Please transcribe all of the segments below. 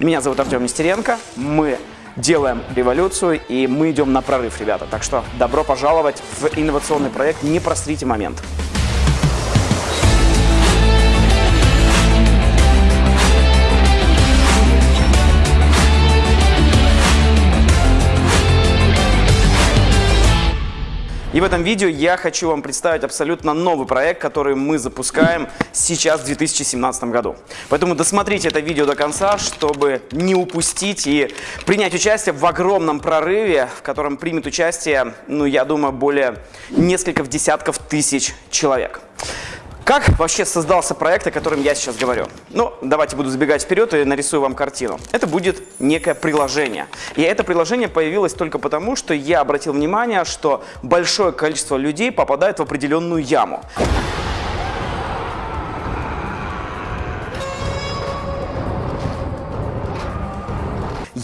Меня зовут Артем Нестеренко. Мы делаем революцию и мы идем на прорыв, ребята. Так что добро пожаловать в инновационный проект «Не просрите момент». И в этом видео я хочу вам представить абсолютно новый проект, который мы запускаем сейчас в 2017 году. Поэтому досмотрите это видео до конца, чтобы не упустить и принять участие в огромном прорыве, в котором примет участие, ну, я думаю, более нескольких десятков тысяч человек. Как вообще создался проект, о котором я сейчас говорю? Ну, давайте буду забегать вперед и нарисую вам картину. Это будет некое приложение. И это приложение появилось только потому, что я обратил внимание, что большое количество людей попадает в определенную яму.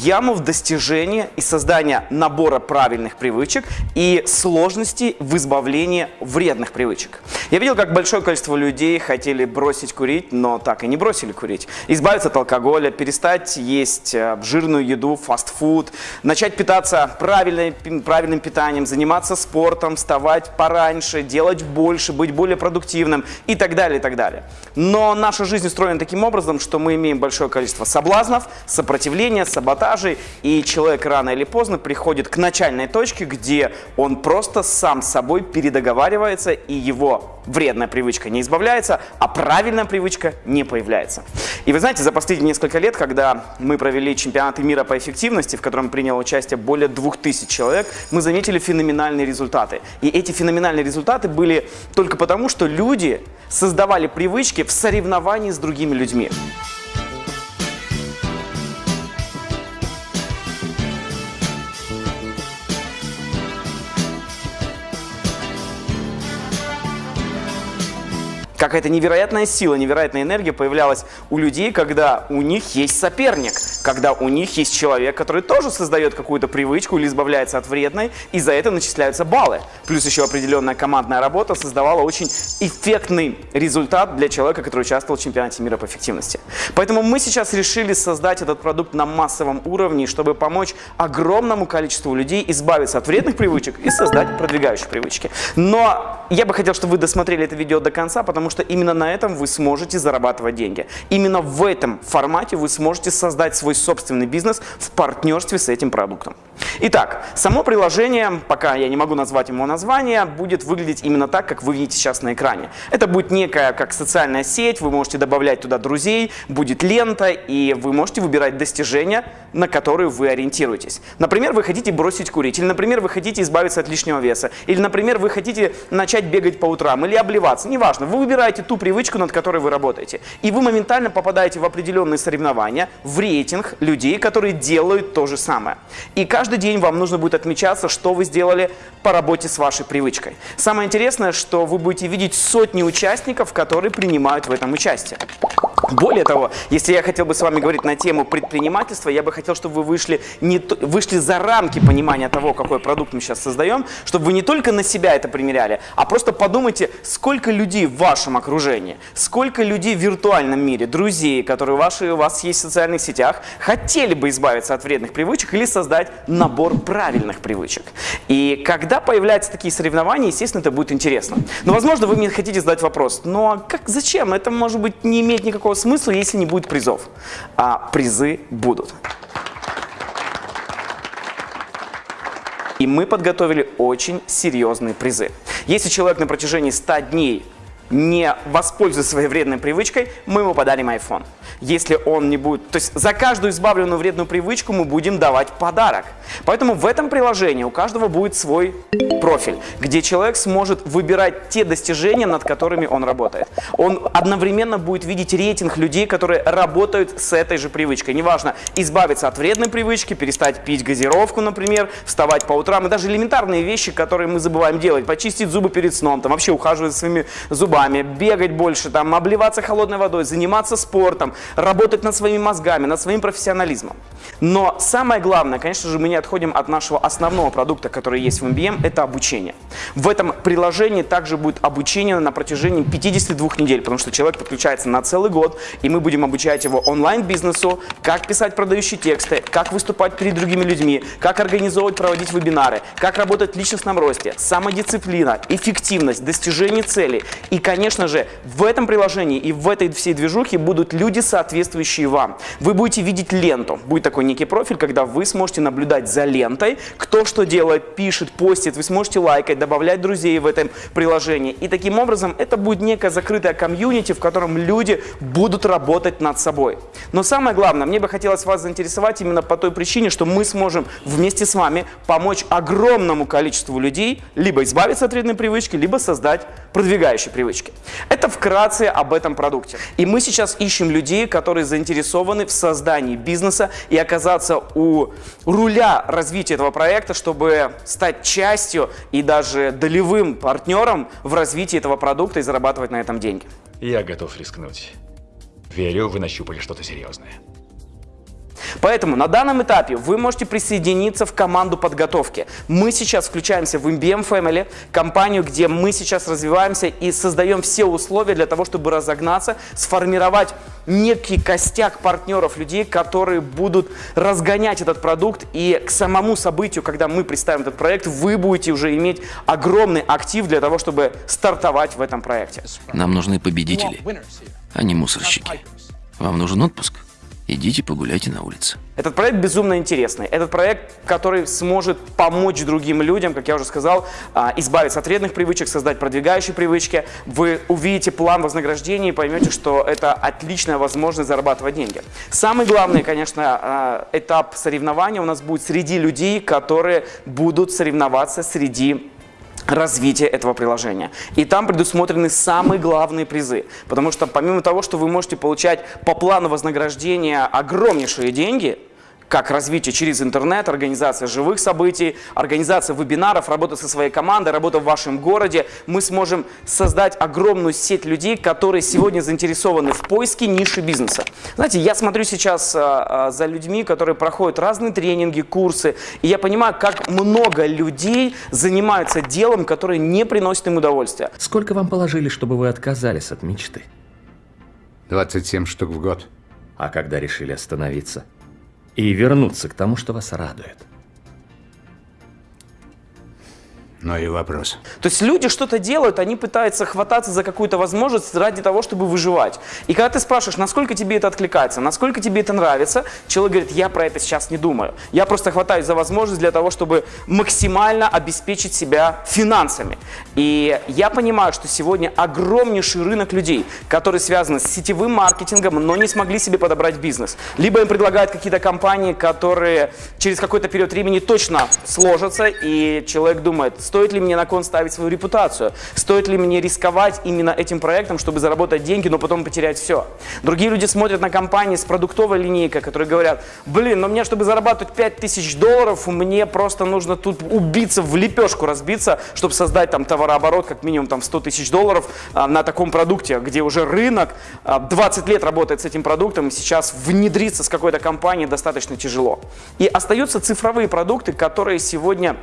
Яму в достижении и создании набора правильных привычек и сложности в избавлении вредных привычек. Я видел, как большое количество людей хотели бросить курить, но так и не бросили курить. Избавиться от алкоголя, перестать есть э, жирную еду, фастфуд, начать питаться правильным, правильным питанием, заниматься спортом, вставать пораньше, делать больше, быть более продуктивным и так далее, и так далее. Но наша жизнь устроена таким образом, что мы имеем большое количество соблазнов, сопротивления, саботажа, продажи, и человек рано или поздно приходит к начальной точке, где он просто сам с собой передоговаривается, и его вредная привычка не избавляется, а правильная привычка не появляется. И вы знаете, за последние несколько лет, когда мы провели чемпионаты мира по эффективности, в котором приняло участие более 2000 человек, мы заметили феноменальные результаты. И эти феноменальные результаты были только потому, что люди создавали привычки в соревновании с другими людьми. Какая-то невероятная сила, невероятная энергия появлялась у людей, когда у них есть соперник, когда у них есть человек, который тоже создает какую-то привычку или избавляется от вредной, и за это начисляются баллы. Плюс еще определенная командная работа создавала очень эффектный результат для человека, который участвовал в чемпионате мира по эффективности. Поэтому мы сейчас решили создать этот продукт на массовом уровне, чтобы помочь огромному количеству людей избавиться от вредных привычек и создать продвигающие привычки. Но я бы хотел, чтобы вы досмотрели это видео до конца, потому что именно на этом вы сможете зарабатывать деньги. Именно в этом формате вы сможете создать свой собственный бизнес в партнерстве с этим продуктом. Итак, само приложение, пока я не могу назвать ему название, будет выглядеть именно так, как вы видите сейчас на экране. Это будет некая как социальная сеть, вы можете добавлять туда друзей, будет лента, и вы можете выбирать достижения, на которые вы ориентируетесь. Например, вы хотите бросить курить, или, например, вы хотите избавиться от лишнего веса, или, например, вы хотите начать бегать по утрам, или обливаться, неважно. Вы выбираете ту привычку, над которой вы работаете, и вы моментально попадаете в определенные соревнования, в рейтинг людей, которые делают то же самое. И каждый день вам нужно будет отмечаться, что вы сделали по работе с вашей привычкой. Самое интересное, что вы будете видеть сотни участников, которые принимают в этом участие. Более того, если я хотел бы с вами говорить на тему предпринимательства, я бы хотел, чтобы вы вышли, не, вышли за рамки понимания того, какой продукт мы сейчас создаем, чтобы вы не только на себя это примеряли, а просто подумайте, сколько людей в вашем окружении, сколько людей в виртуальном мире, друзей, которые ваши, у вас есть в социальных сетях, хотели бы избавиться от вредных привычек или создать набор правильных привычек. И когда появляются такие соревнования, естественно, это будет интересно. Но, возможно, вы мне хотите задать вопрос, ну а как, зачем? Это, может быть, не имеет никакого смысла, если не будет призов. А призы будут. И мы подготовили очень серьезные призы. Если человек на протяжении 100 дней не воспользуется своей вредной привычкой, мы ему подарим iPhone. Если он не будет... То есть за каждую избавленную вредную привычку мы будем давать подарок. Поэтому в этом приложении у каждого будет свой профиль, где человек сможет выбирать те достижения, над которыми он работает. Он одновременно будет видеть рейтинг людей, которые работают с этой же привычкой. Неважно, избавиться от вредной привычки, перестать пить газировку, например, вставать по утрам, и даже элементарные вещи, которые мы забываем делать, почистить зубы перед сном, там вообще ухаживать за своими зубами, вами, бегать больше, там, обливаться холодной водой, заниматься спортом, работать над своими мозгами, над своим профессионализмом. Но самое главное, конечно же, мы не отходим от нашего основного продукта, который есть в MBM, это обучение. В этом приложении также будет обучение на протяжении 52 недель, потому что человек подключается на целый год, и мы будем обучать его онлайн-бизнесу, как писать продающие тексты, как выступать перед другими людьми, как организовывать, проводить вебинары, как работать в личностном росте, самодисциплина, эффективность, достижение целей. И, конечно же, в этом приложении и в этой всей движухе будут люди, соответствующие вам. Вы будете видеть ленту. Будет такой некий профиль, когда вы сможете наблюдать за лентой, кто что делает, пишет, постит, вы сможете лайкать, добавлять друзей в этом приложении. И таким образом это будет некая закрытая комьюнити, в котором люди будут работать над собой. Но самое главное, мне бы хотелось вас заинтересовать именно по той причине, что мы сможем вместе с вами помочь огромному количеству людей либо избавиться от вредной привычки, либо создать продвигающие привычки. Это вкратце об этом продукте. И мы сейчас ищем людей, которые заинтересованы в создании бизнеса и оказаться у руля развития этого проекта, чтобы стать частью и даже долевым партнером в развитии этого продукта и зарабатывать на этом деньги. Я готов рискнуть. Верю, вы нащупали что-то серьезное. Поэтому на данном этапе вы можете присоединиться в команду подготовки. Мы сейчас включаемся в MBM Family, компанию, где мы сейчас развиваемся и создаем все условия для того, чтобы разогнаться, сформировать некий костяк партнеров, людей, которые будут разгонять этот продукт. И к самому событию, когда мы представим этот проект, вы будете уже иметь огромный актив для того, чтобы стартовать в этом проекте. Нам нужны победители, а не мусорщики. Вам нужен отпуск? Идите погуляйте на улице. Этот проект безумно интересный. Этот проект, который сможет помочь другим людям, как я уже сказал, а, избавиться от вредных привычек, создать продвигающие привычки. Вы увидите план вознаграждения и поймете, что это отличная возможность зарабатывать деньги. Самый главный, конечно, а, этап соревнования у нас будет среди людей, которые будут соревноваться среди развития этого приложения. И там предусмотрены самые главные призы. Потому что помимо того, что вы можете получать по плану вознаграждения огромнейшие деньги, как развитие через интернет, организация живых событий, организация вебинаров, работа со своей командой, работа в вашем городе. Мы сможем создать огромную сеть людей, которые сегодня заинтересованы в поиске ниши бизнеса. Знаете, я смотрю сейчас а, а, за людьми, которые проходят разные тренинги, курсы, и я понимаю, как много людей занимаются делом, которое не приносит им удовольствия. Сколько вам положили, чтобы вы отказались от мечты? 27 штук в год. А когда решили остановиться? И вернуться к тому, что вас радует. Ну и вопрос. То есть люди что-то делают, они пытаются хвататься за какую-то возможность ради того, чтобы выживать. И когда ты спрашиваешь, насколько тебе это откликается, насколько тебе это нравится, человек говорит, я про это сейчас не думаю. Я просто хватаюсь за возможность для того, чтобы максимально обеспечить себя финансами. И я понимаю, что сегодня огромнейший рынок людей, которые связаны с сетевым маркетингом, но не смогли себе подобрать бизнес. Либо им предлагают какие-то компании, которые через какой-то период времени точно сложатся, и человек думает, Стоит ли мне на кон ставить свою репутацию? Стоит ли мне рисковать именно этим проектом, чтобы заработать деньги, но потом потерять все? Другие люди смотрят на компании с продуктовой линейкой, которые говорят, блин, но мне, чтобы зарабатывать 5000 долларов, мне просто нужно тут убиться, в лепешку разбиться, чтобы создать там товарооборот как минимум там 100 тысяч долларов а, на таком продукте, где уже рынок а, 20 лет работает с этим продуктом, и сейчас внедриться с какой-то компанией достаточно тяжело. И остаются цифровые продукты, которые сегодня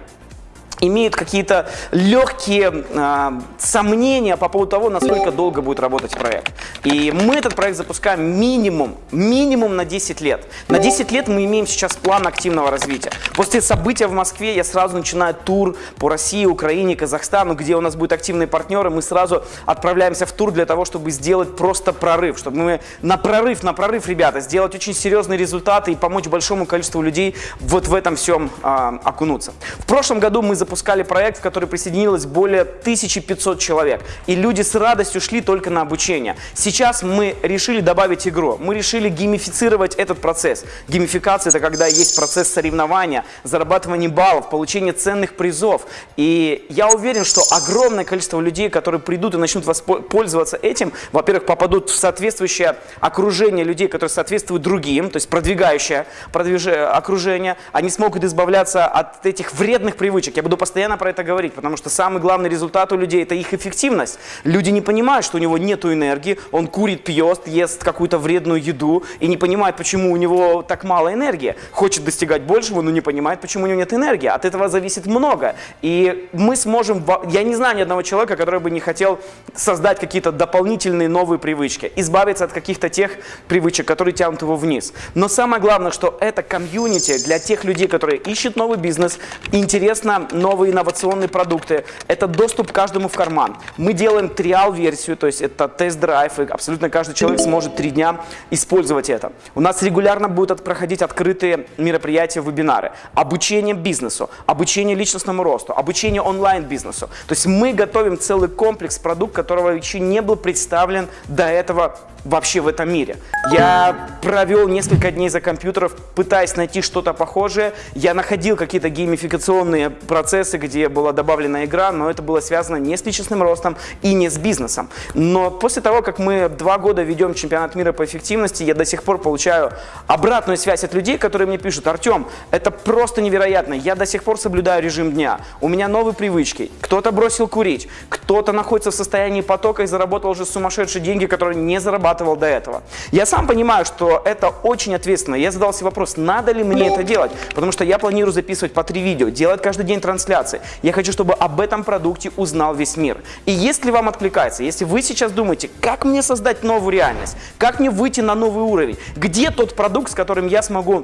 имеют какие-то легкие э, сомнения по поводу того, насколько долго будет работать проект. И мы этот проект запускаем минимум, минимум на 10 лет. На 10 лет мы имеем сейчас план активного развития. После события в Москве я сразу начинаю тур по России, Украине, Казахстану, где у нас будут активные партнеры. Мы сразу отправляемся в тур для того, чтобы сделать просто прорыв, чтобы мы на прорыв, на прорыв, ребята, сделать очень серьезные результаты и помочь большому количеству людей вот в этом всем э, окунуться. В прошлом году мы запускали запускали проект, в который присоединилось более 1500 человек. И люди с радостью шли только на обучение. Сейчас мы решили добавить игру. Мы решили геймифицировать этот процесс. Геймификация – это когда есть процесс соревнования, зарабатывания баллов, получения ценных призов. И я уверен, что огромное количество людей, которые придут и начнут пользоваться этим, во-первых, попадут в соответствующее окружение людей, которые соответствуют другим, то есть продвигающее продвиж... окружение. Они смогут избавляться от этих вредных привычек. Я буду постоянно про это говорить, потому что самый главный результат у людей – это их эффективность. Люди не понимают, что у него нет энергии, он курит, пьет, ест какую-то вредную еду и не понимает, почему у него так мало энергии. Хочет достигать большего, но не понимает, почему у него нет энергии. От этого зависит много. И мы сможем... Я не знаю ни одного человека, который бы не хотел создать какие-то дополнительные новые привычки, избавиться от каких-то тех привычек, которые тянут его вниз. Но самое главное, что это комьюнити для тех людей, которые ищут новый бизнес, интересно новые инновационные продукты. Это доступ каждому в карман. Мы делаем триал-версию, то есть это тест-драйв, и абсолютно каждый человек сможет три дня использовать это. У нас регулярно будут проходить открытые мероприятия, вебинары. Обучение бизнесу, обучение личностному росту, обучение онлайн-бизнесу. То есть мы готовим целый комплекс продукт, которого еще не был представлен до этого вообще в этом мире. Я провел несколько дней за компьютеров, пытаясь найти что-то похожее. Я находил какие-то геймификационные процессы, где была добавлена игра, но это было связано не с личностным ростом и не с бизнесом. Но после того, как мы два года ведем чемпионат мира по эффективности, я до сих пор получаю обратную связь от людей, которые мне пишут, Артем, это просто невероятно, я до сих пор соблюдаю режим дня, у меня новые привычки, кто-то бросил курить, кто-то находится в состоянии потока и заработал уже сумасшедшие деньги, которые не зарабатывал до этого. Я сам понимаю, что это очень ответственно. Я задал себе вопрос, надо ли мне это делать, потому что я планирую записывать по три видео, делать каждый день трансляции. Я хочу, чтобы об этом продукте узнал весь мир. И если вам откликается, если вы сейчас думаете, как мне создать новую реальность, как мне выйти на новый уровень, где тот продукт, с которым я смогу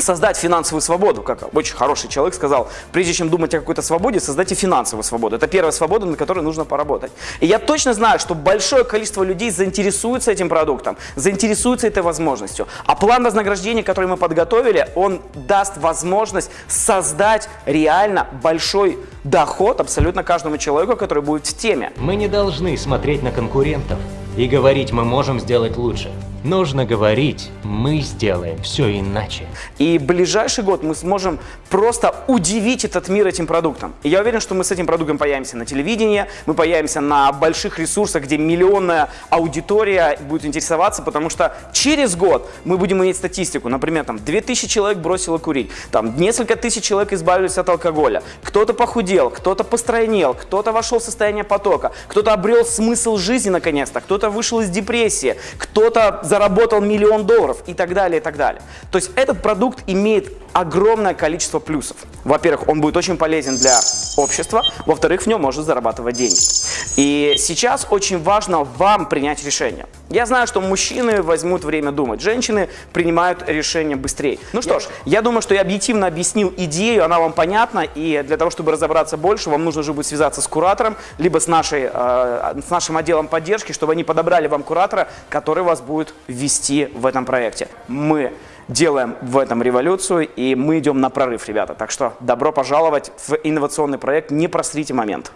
создать финансовую свободу, как очень хороший человек сказал, прежде чем думать о какой-то свободе, создайте финансовую свободу. Это первая свобода, на которой нужно поработать. И я точно знаю, что большое количество людей заинтересуется этим продуктом, заинтересуется этой возможностью. А план вознаграждения, который мы подготовили, он даст возможность создать реально большой доход абсолютно каждому человеку, который будет в теме. Мы не должны смотреть на конкурентов и говорить, мы можем сделать лучше. Нужно говорить, мы сделаем все иначе. И ближайший год мы сможем просто удивить этот мир этим продуктом. И я уверен, что мы с этим продуктом появимся на телевидении, мы появимся на больших ресурсах, где миллионная аудитория будет интересоваться, потому что через год мы будем иметь статистику. Например, там 2000 человек бросило курить, там несколько тысяч человек избавились от алкоголя, кто-то похудел, кто-то постройнел, кто-то вошел в состояние потока, кто-то обрел смысл жизни наконец-то, кто-то вышел из депрессии, кто-то заработал миллион долларов и так далее, и так далее. То есть этот продукт имеет огромное количество плюсов. Во-первых, он будет очень полезен для общества, во-вторых, в нем можно зарабатывать деньги. И сейчас очень важно вам принять решение. Я знаю, что мужчины возьмут время думать, женщины принимают решение быстрее. Ну что ж, я думаю, что я объективно объяснил идею, она вам понятна, и для того, чтобы разобраться больше, вам нужно уже будет связаться с куратором, либо с, нашей, э, с нашим отделом поддержки, чтобы они подобрали вам куратора, который вас будет вести в этом проекте. Мы делаем в этом революцию, и мы идем на прорыв, ребята. Так что добро пожаловать в инновационный проект, не просрите момент.